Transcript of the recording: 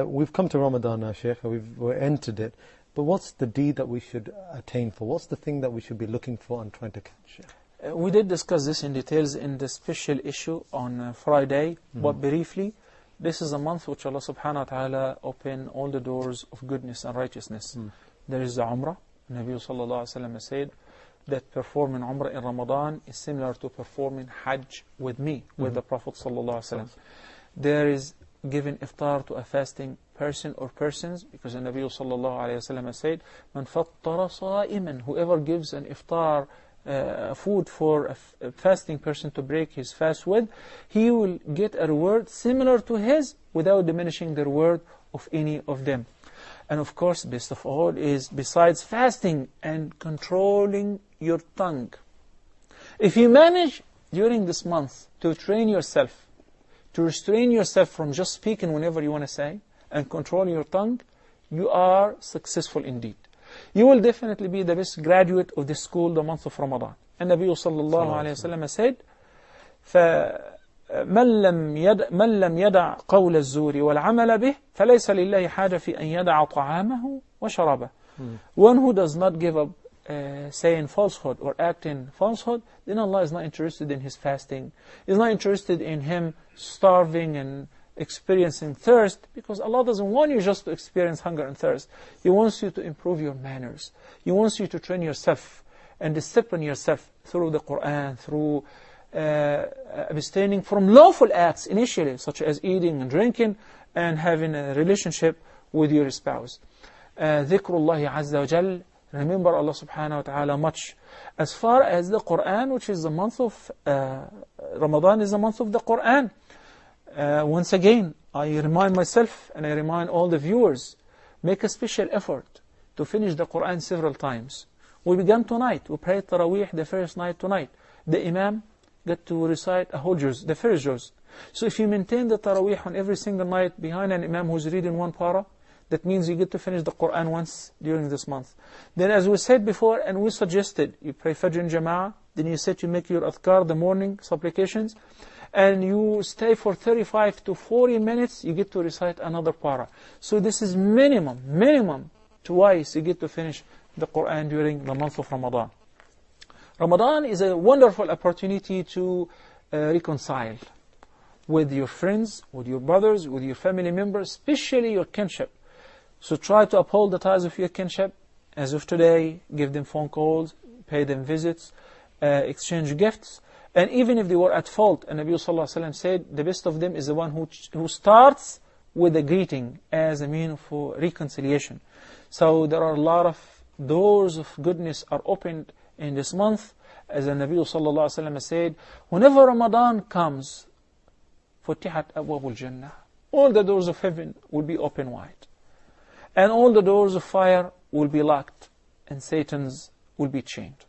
Uh, We've come to Ramadan now, Sheikh. We've we're entered it. But what's the deed that we should attain for? What's the thing that we should be looking for and trying to catch? Uh, We did discuss this in details in the special issue on uh, Friday, but briefly, this is a month which Allah subhanahu wa ta'ala open all the doors of goodness and righteousness. There is the Umrah. Nabi sallallahu alayhi wa sallam said that performing Umrah in Ramadan is similar to performing Hajj with me, with the Prophet sallallahu alayhi wa. There is giving iftar to a fasting person or persons because the Nabi sallallahu alayhi wa said, "Man fattara sa'iman." Whoever gives an iftar uh, food for a fasting person to break his fast with, he will get a reward similar to his without diminishing the reward of any of them. And of course, best of all is besides fasting and controlling your tongue. If you manage during this month to train yourself, to restrain yourself from just speaking whenever you want to say, and control your tongue, you are successful indeed. You will definitely be the best graduate of this school the month of Ramadan. And Nabi sallallahu alayhi wa sallam said, فمن لم يدع, من لم يدع قول الزور والعمل به فليس لله حاجة في أن يدع طعامه وشرابه. One who does not give up uh, saying falsehood or acting falsehood, then Allah is not interested in his fasting. He's not interested in him starving and experiencing thirst because Allah doesn't want you just to experience hunger and thirst. He wants you to improve your manners. He wants you to train yourself and discipline yourself through the Quran, through uh, abstaining from lawful acts initially, such as eating and drinking and having a relationship with your spouse. Uh, ذكر الله عز وجل Remember Allah subhanahu wa ta'ala much. As far as the Quran, which is the month of uh, Ramadan, is the month of the Quran. Uh, once again, I remind myself and I remind all the viewers, make a special effort to finish the Quran several times. We began tonight. We prayed Taraweeh the first night tonight. The Imam got to recite a whole juz, the first juz. So if you maintain the Taraweeh on every single night behind an Imam who's reading one para, that means you get to finish the Quran once during this month. Then as we said before, and we suggested, you pray Fajr in Jama'ah, then you said you make your adhkar, the morning supplications, and you stay for 35 to 40 minutes, you get to recite another para. So this is minimum, minimum, twice you get to finish the Quran during the month of Ramadan. Ramadan is a wonderful opportunity to uh, reconcile with your friends, with your brothers, with your family members, especially your kinship. So try to uphold the ties of your kinship. As of today, give them phone calls, pay them visits, uh, exchange gifts. And even if they were at fault, and Nabi Sallallahu Alaihi Wasallam said, the best of them is the one who, who starts with a greeting as a mean for reconciliation. So there are a lot of doors of goodness are opened in this month. As the Nabi Sallallahu Alaihi Wasallam said, whenever Ramadan comes, فتحت أبواب الجنة. All the doors of heaven will be open wide. And all the doors of fire will be locked. And Satan's will be chained.